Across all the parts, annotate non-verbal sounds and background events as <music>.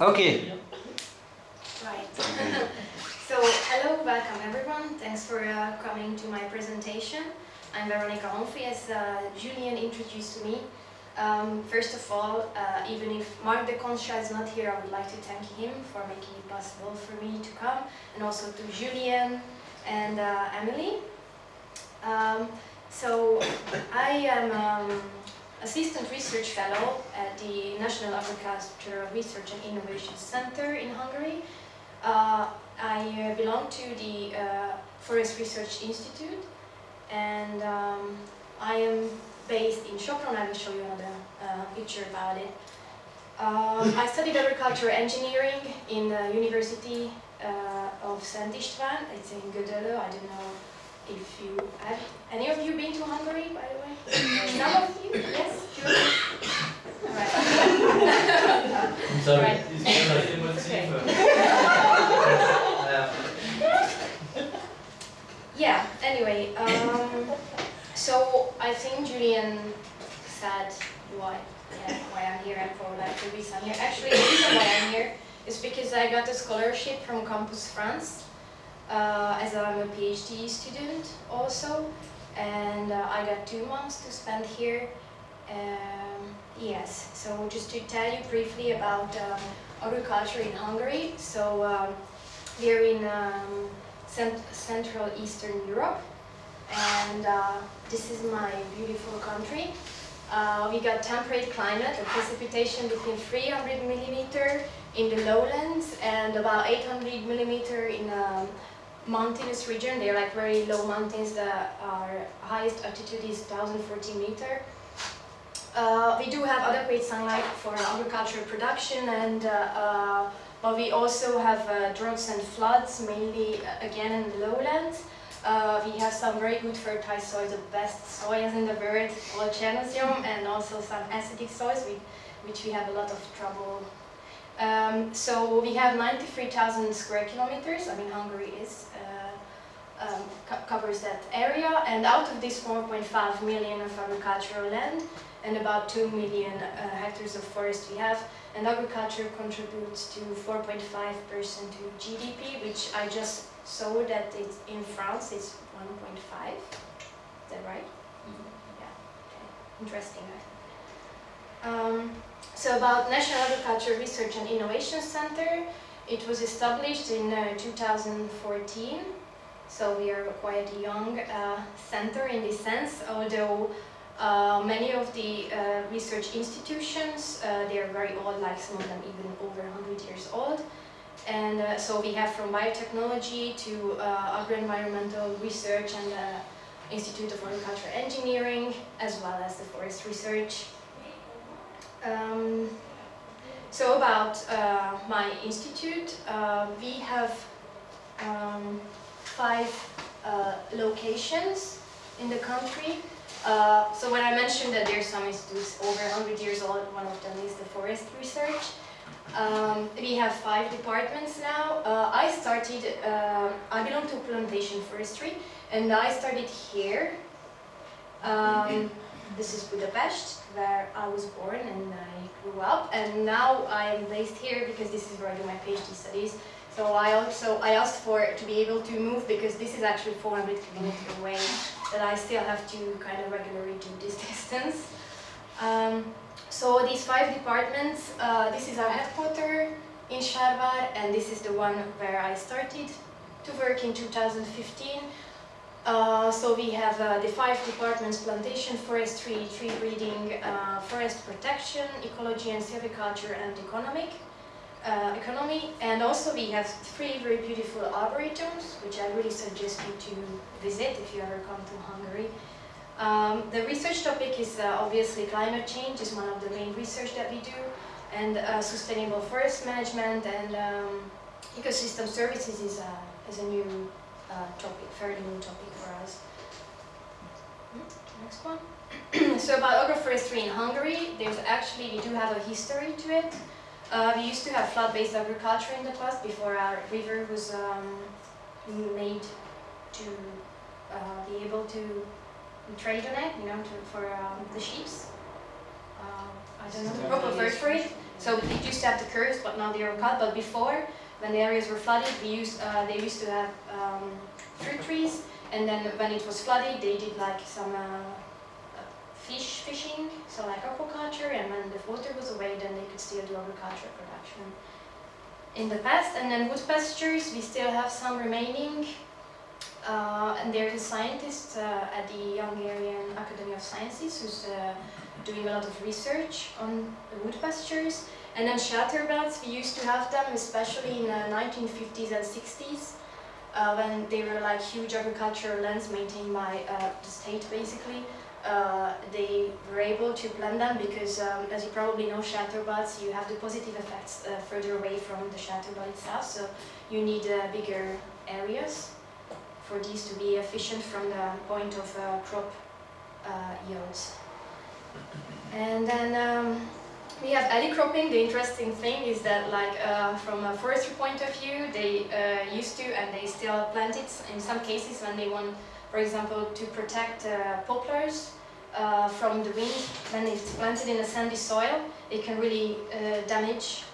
Okay. Right. <laughs> so, hello, welcome everyone. Thanks for uh, coming to my presentation. I'm Veronica Onfrey, as uh, Julien introduced me. Um, first of all, uh, even if Marc Deconchat is not here, I would like to thank him for making it possible for me to come, and also to Julian and uh, Emily. Um, so, I am um, Assistant Research Fellow at the National Agricultural Research and Innovation Center in Hungary. Uh, I uh, belong to the uh, Forest Research Institute and um, I am based in Sopron. I will show you another uh, picture about it. Um, I studied agricultural engineering in the University uh, of Szent István. It's in Gödöllő. I don't know if you have any of you been to Hungary, by the way? Some of you? Yes? Sure. Right. I'm sorry, Right. it's because I didn't Okay. see first. Yeah, anyway, um, so I think Julian said why, yeah, why I'm here and for like the reason I'm here. Actually, the reason why I'm here is because I got a scholarship from Campus France uh, as I'm a PhD student also, and uh, I got two months to spend here. Um, yes, so just to tell you briefly about um, agriculture in Hungary. So um, we're in um, cent Central Eastern Europe, and uh, this is my beautiful country. Uh, we got temperate climate, a precipitation between 300 millimeter in the lowlands and about 800 millimeter in a mountainous region. They're like very low mountains. The our highest altitude is 1040 meter. Uh, we do have adequate sunlight for agricultural production and uh, uh, but we also have uh, droughts and floods, mainly uh, again in the lowlands. We have some very good fertile soils, the best soils in the world, called Chernozem, and also some acidic soils, with, which we have a lot of trouble. Um, so we have 93,000 square kilometers. I mean, Hungary is uh, um, co covers that area, and out of this 4.5 million of agricultural land, and about 2 million uh, hectares of forest we have, and agriculture contributes to 4.5% to GDP, which I just saw that it's in France it's 1.5. Is that right? Yeah. Okay. Interesting. Um, so about National Agriculture Research and Innovation Center, it was established in uh, 2014. So we are quite a young uh, center in this sense, although uh, many of the uh, research institutions, uh, they are very old, like some of them even over 100 years old. And uh, so we have from biotechnology to agro-environmental research and Institute of Agricultural Engineering, as well as the forest research. Um, so about uh, my institute, uh, we have um, five uh, locations in the country. Uh, so when I mentioned that there's some institutes over 100 years old, one of them is the forest research. Um, we have five departments now. Uh, I started, uh, I belong to plantation forestry, and I started here. Um, this is Budapest, where I was born and I grew up, and now I am based here because this is where I do my PhD studies. So I also I asked for to be able to move because this is actually 400 kilometers away that I still have to kind of regularly do this <laughs> distance. Um, so these five departments, uh, this is our headquarter in Sárvár and this is the one where I started to work in 2015. Uh, so we have uh, the five departments, plantation, forestry, tree breeding, uh, forest protection, ecology and silviculture and economic uh, economy. And also we have three very beautiful arboretums, which I really suggest you to visit if you ever come to Hungary. Um, the research topic is uh, obviously climate change is one of the main research that we do, and sustainable forest management and um, ecosystem services is a, is a new uh, topic, fairly new topic for us. Hmm, Next one. <clears throat> so about agroforestry in Hungary, there's actually, we do have a history to it. Uh, we used to have flood-based agriculture in the past before our river was um, made to uh, be able to trade on it, you know, to, for um, the sheep. Uh, I don't know the proper word for it. So we used to have the curves, but now they are cut. But before, when the areas were flooded, we used uh, they used to have um, fruit trees, and then when it was flooded, they did like some uh, fish fishing, so like aquaculture, and when the water was away, then they could still do agricultural production in the past. And then wood pastures, we still have some remaining. Uh, and there's a scientist uh, at the Hungarian Academy of Sciences who's uh, doing a lot of research on the wood pastures. And then shelterbelts, we used to have them, especially in the 1950s and 60s, uh, when they were like huge agricultural lands maintained by uh, the state, basically. Uh, they were able to plant them because, um, as you probably know, shelterbelts, you have the positive effects uh, further away from the shelterbelt itself, so you need uh, bigger areas for these to be efficient from the point of uh, crop yields. And then um, we have alley cropping. The interesting thing is that, like, uh, from a forestry point of view, they uh, used to and they still plant it in some cases when they want, for example, to protect uh, poplars uh, from the wind. When it's planted in a sandy soil, it can really uh, damage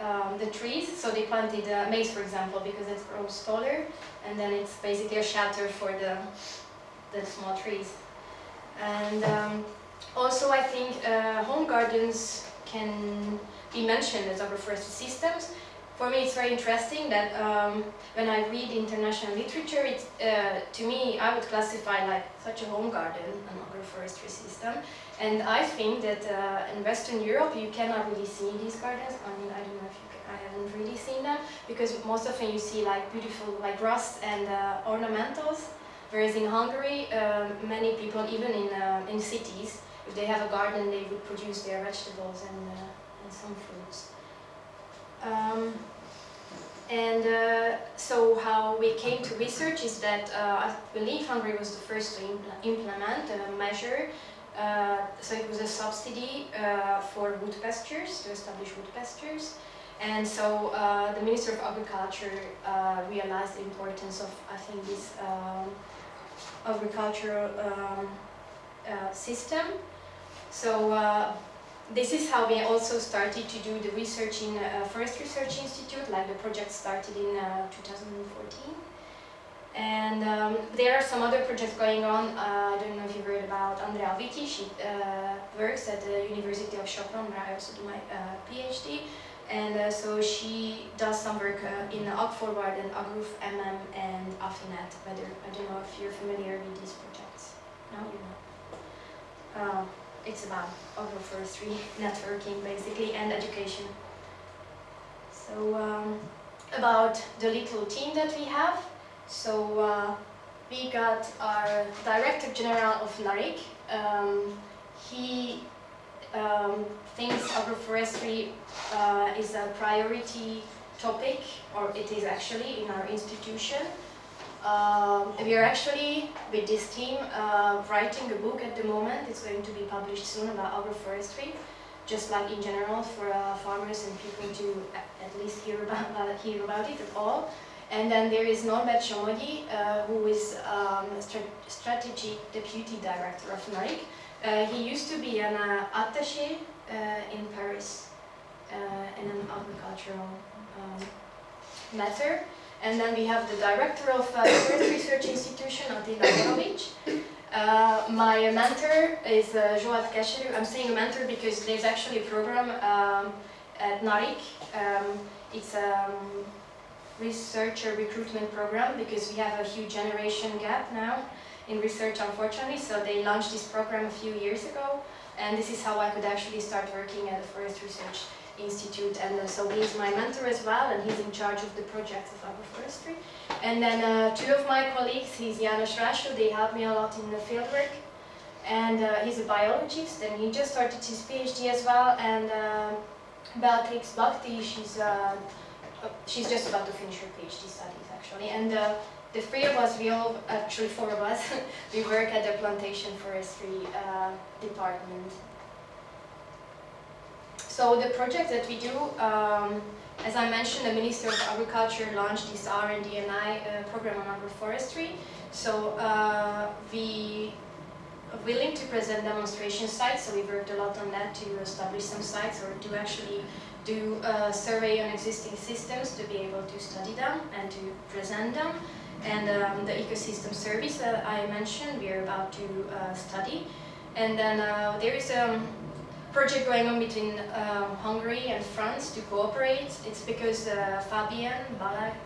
um, the trees. So they planted maize, for example, because it grows taller, and then it's basically a shelter for the the small trees. And um, also, I think uh, home gardens can be mentioned as agroforestry systems. For me, it's very interesting that um, when I read international literature, it, uh, to me, I would classify like such a home garden an agroforestry system. And I think that uh, in Western Europe, you cannot really see these gardens. I mean, I don't know if you can, I haven't really seen them because most often you see like beautiful like rust and uh, ornamentals. Whereas in Hungary, um, many people, even in, uh, in cities, if they have a garden, they would produce their vegetables and, uh, and some fruits. Um, and uh, so how we came to research is that uh, I believe Hungary was the first to impl implement a measure. Uh, so it was a subsidy uh, for wood pastures, to establish wood pastures. And so uh, the Minister of Agriculture realized the importance of, I think, this um, agricultural um, system so uh, this is how we also started to do the research in uh, Forest Research Institute, like the project started in uh, 2014. And um, there are some other projects going on. Uh, I don't know if you've heard about Andrea Vityi. She uh, works at the University of Sopron, where I also do my uh, PhD. And so she does some work in AgForward and Agroof MM and AFINET. Whether I don't know if you're familiar with these projects. No, you're not it's about agroforestry, <laughs> networking basically, and education. So um, about the little team that we have. So uh, we got our Director General of NARIC. Um, he um, thinks agroforestry uh, is a priority topic, or it is actually in our institution. Um, we are actually, with this team, uh, writing a book at the moment. It's going to be published soon about agroforestry, just like in general for uh, farmers and people to at least hear about, <laughs> uh, hear about it at all. And then there is Norbert Somogyi, uh, who is um, Strategy Deputy Director of NARIC. Uh, he used to be an uh, attaché in Paris in an agricultural um, matter. And then we have the director of uh, Earth Research Institution, Attila Borovics. Uh, my mentor is uh, Joad. I'm saying a mentor because there's actually a program um, at NARIC. Um, it's a um, researcher recruitment program because we have a huge generation gap now in research, unfortunately. So they launched this program a few years ago. And this is how I could actually start working at the Forest Research Institute and uh, so he's my mentor as well and he's in charge of the projects of agroforestry. And then uh, two of my colleagues, he's János Rásó, they help me a lot in the fieldwork and uh, he's a biologist and he just started his PhD as well and uh, Beatrix Bakti, she's, uh, uh, she's just about to finish her PhD studies actually. And uh, the three of us, we all, actually four of us, <laughs> we work at the plantation forestry department so the project that we do, um, as I mentioned, the Minister of Agriculture launched this R&D&I uh, program on agroforestry. So uh, we are willing to present demonstration sites, so we worked a lot on that to establish some sites or to actually do a survey on existing systems to be able to study them and to present them. And um, the ecosystem service that I mentioned, we are about to uh, study. And then uh, there is a project going on between um, Hungary and France to cooperate. It's because uh, Fabien Balaguer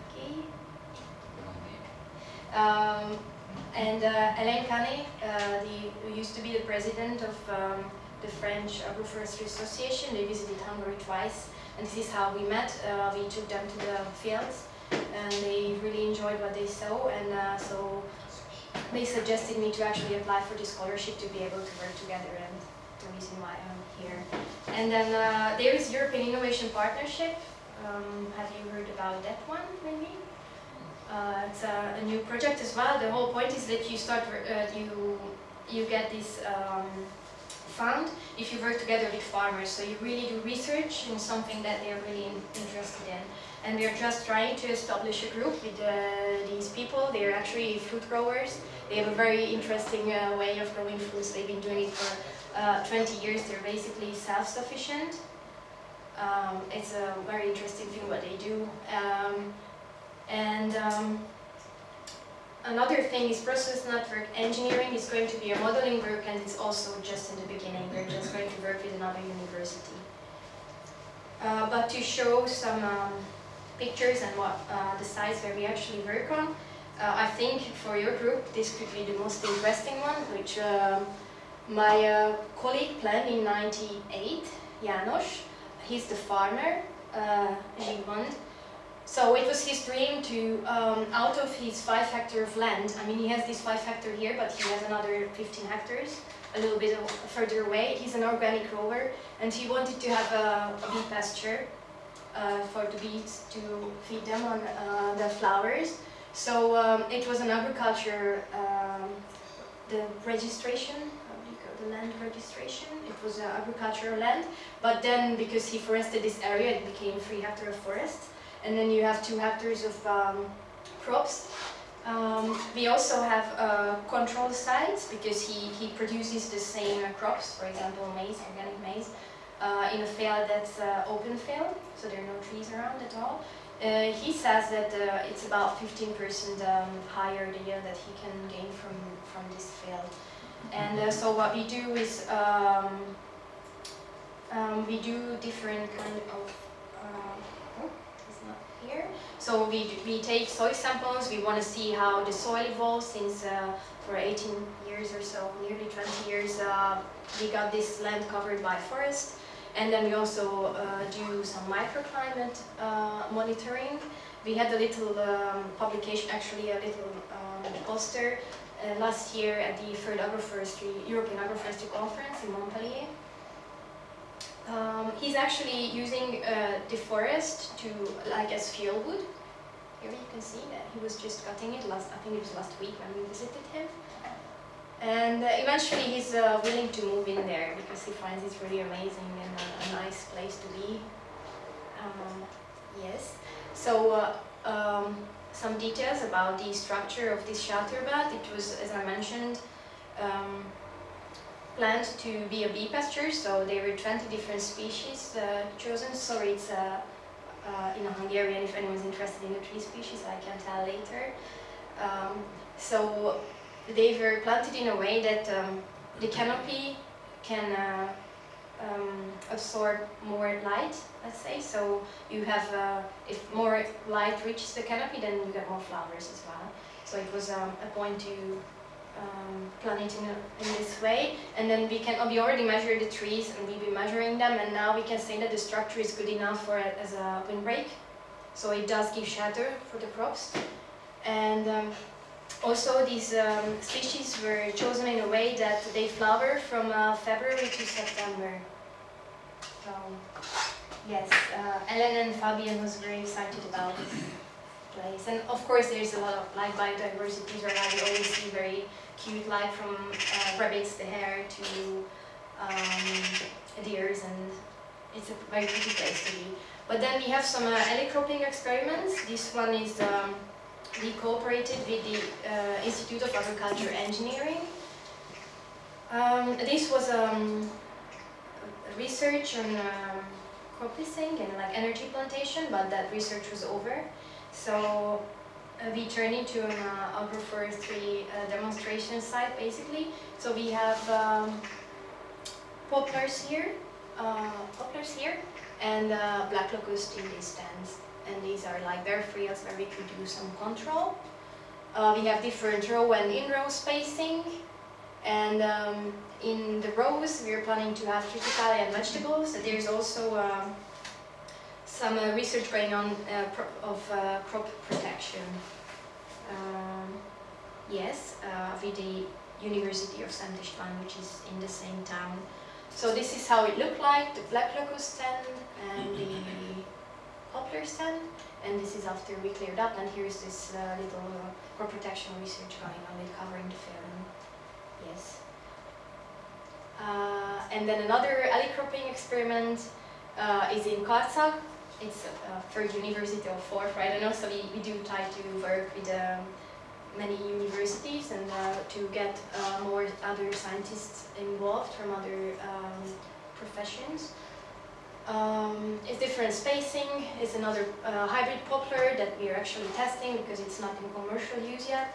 um, and uh, Alain Canet, uh, the, who used to be the president of um, the French Agroforestry Association, they visited Hungary twice, and this is how we met. Uh, we took them to the fields, and they really enjoyed what they saw, and uh, so they suggested me to actually apply for the scholarship to be able to work together, and the reason why I'm here. And then uh, there is European Innovation Partnership. Um, have you heard about that one, maybe? Uh, it's a, a, new project as well. The whole point is that you start, uh, you you get this um, fund if you work together with farmers. So you really do research in something that they're really in, interested in. And we're just trying to establish a group with uh, these people. They're actually fruit growers. They have a very interesting uh, way of growing fruits. They've been doing it for uh, 20 years. They're basically self-sufficient. Um, it's a very interesting thing what they do. Um, and um, another thing is process network engineering is going to be a modeling work and it's also just in the beginning. We're just going to work with another university. Uh, but to show some um, pictures and what uh, the sites where we actually work on, uh, I think for your group this could be the most interesting one, which um, my uh, colleague planned in 98, János. He's the farmer, uh, Zsigmond, so it was his dream to, um, out of his five hectare of land, I mean he has this five hectare here, but he has another 15 hectares, a little bit further away. He's an organic grower, and he wanted to have a, a bee pasture uh, for the bees to feed them on uh, the flowers. So um, it was an agriculture, um, the registration, the land registration. It was an agricultural land, but then because he forested this area, it became three hectares of forest and then you have two hectares of um, crops. Um, we also have uh, control sites because he, he produces the same uh, crops, for example maize, organic maize, uh, in a field that's uh, open field, so there are no trees around at all. Uh, he says that uh, it's about 15% um, higher the yield that he can gain from, from this field. And so what we do is um, um, we do different kind of uh it's not here. So we, we take soil samples, we want to see how the soil evolves since uh, for 18 years or so, nearly 20 years, uh, we got this land covered by forest. And then we also uh, do some microclimate uh, monitoring. We had a little um, publication, actually a little um, poster uh, last year at the third European Agroforestry Conference in Montpellier. Um, he's actually using uh, the forest to like as fuel wood. Here you can see that he was just cutting it last, I think it was last week when we visited him. And uh, eventually he's uh, willing to move in there because he finds it really amazing and a, a nice place to be. Um, yes. So uh, um, some details about the structure of this shelterbelt. It was, as I mentioned, um, planned to be a bee pasture, so there were 20 different species uh, chosen. Sorry, it's uh, uh, in Hungarian, if anyone's interested in the tree species, I can tell later. Um, so they were planted in a way that um, the canopy can uh, um, absorb more light, let's say. So you have, uh, if more light reaches the canopy, then you get more flowers as well. So it was um, a point to um, planet in, in, this way and then we can we already measure the trees and we've been measuring them and now we can say that the structure is good enough for it as a windbreak so it does give shelter for the crops and um, also these um, species were chosen in a way that they flower from uh, February to September so yes uh, Alain and Fabien was very excited about this place and of course there's a lot of like biodiversity where I always see very cute, like from uh, rabbits, the hare, to um, deers, and it's a very pretty place to be. But then we have some uh, experiments. This one is um, we cooperated with the uh, Institute of Agriculture Engineering. Um, this was um, research on um, crop leasing and like energy plantation, but that research was over. So uh, we turned into an uh, agroforestry uh, demonstration site basically. So we have um, poplars here, uh, poplars here, and uh, black locust in these stands. And these are like bare fields where we could do some control. Uh, we have different row and in-row spacing. And um, in the rows, we are planning to have triticale and vegetables. So there's also um, some uh, research going on uh, of uh, crop protection. Um, yes, uh, with the University of Saint Istvan, which is in the same town. So this is how it looked like, the black locust stand and the poplar stand. And this is after we cleared up, and here's this uh, little uh, crop protection research going on with covering the film. Yes. Uh, and then another alley cropping experiment uh, is in Karcag. It's uh, for University of Forth, I don't know, so we, we do try to work with um, many universities and uh, to get uh, more other scientists involved from other um, professions. Um, it's different spacing, it's another uh, hybrid poplar that we are actually testing because it's not in commercial use yet.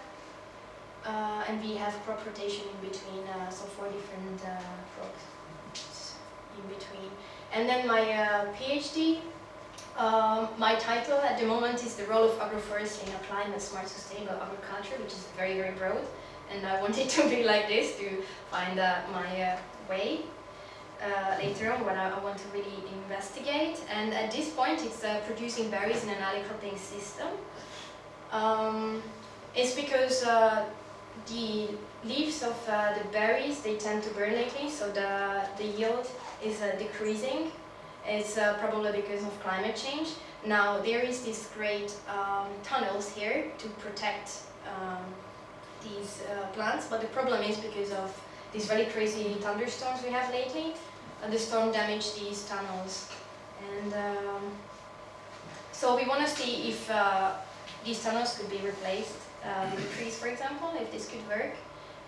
Uh, and we have crop rotation in between, uh, so four different uh, crops in between. And then my uh, PhD, um, my title at the moment is the role of agroforestry in applying a smart sustainable agriculture, which is very, very broad. And I wanted to be like this to find uh, my uh, way uh, later on when I, want to really investigate. And at this point, it's uh, producing berries in an cropping system. Um, it's because uh, the leaves of uh, the berries, they tend to burn lately, so the, the yield is uh, decreasing. It's uh, probably because of climate change. Now, there is these great um, tunnels here to protect um, these plants, but the problem is because of these very crazy thunderstorms we have lately, the storm damaged these tunnels. And um, so we want to see if uh, these tunnels could be replaced uh, with trees, for example, if this could work.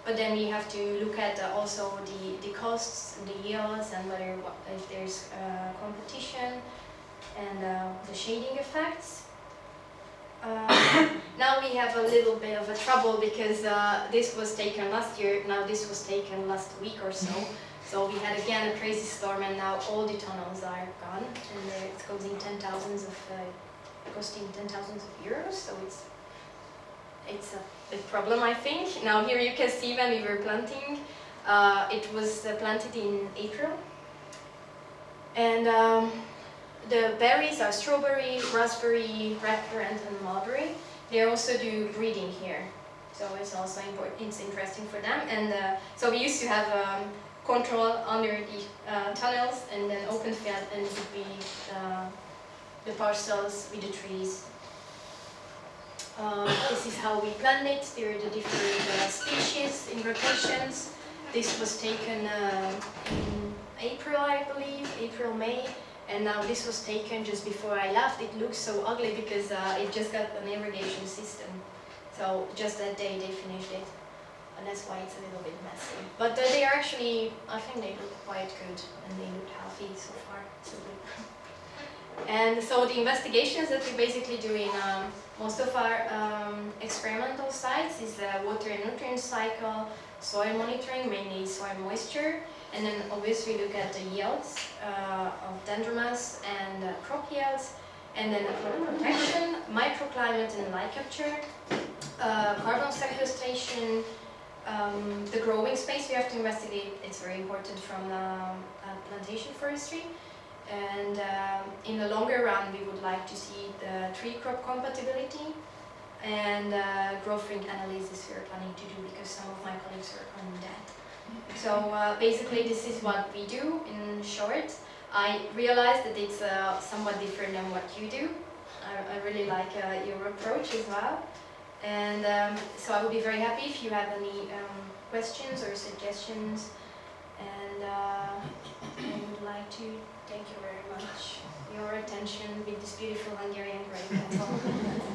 But then we have to look at uh, also the, the costs, the yields, and whether if there's uh, competition and uh, the shading effects. Uh, <coughs> now we have a little bit of a trouble because this was taken last year, now this was taken last week or so. So we had again a crazy storm and now all the tunnels are gone and it's costing ten thousands of, uh, costing ten thousands of euros, so it's it's a big problem, I think. Now here you can see when we were planting, uh, it was uh, planted in April. And um, the berries are strawberry, raspberry, red currant, and mulberry. They also do breeding here, so it's also important. It's interesting for them. And uh, so we used to have um, control under the uh, tunnels and then open field, and it would be uh, the parcels with the trees um, this is how we plant it. There are the different uh, species in rotations. This was taken uh, in April, I believe, April, May. And now this was taken just before I left. It looks so ugly because uh, it just got an irrigation system. So just that day they finished it. And that's why it's a little bit messy. But they are actually, I think they look quite good and they look healthy so far. So good. And so the investigations that we basically do in um, most of our um, experimental sites is the water and nutrient cycle, soil monitoring, mainly soil moisture, and then obviously look at the yields uh, of dendromass and uh, crop yields, and then protection, microclimate and light capture, uh, carbon sequestration, um, the growing space we have to investigate, it's very important from um, uh, plantation forestry. And um, in the longer run, we would like to see the tree crop compatibility and uh, growth rate analysis we are planning to do because some of my colleagues are on that. So uh, basically this is what we do in short. I realize that it's uh, somewhat different than what you do. I, I really like uh, your approach as well. And um, so I would be very happy if you have any um, questions or suggestions. And uh, I would like to thank you very much your attention with this beautiful Hungarian grape. <laughs>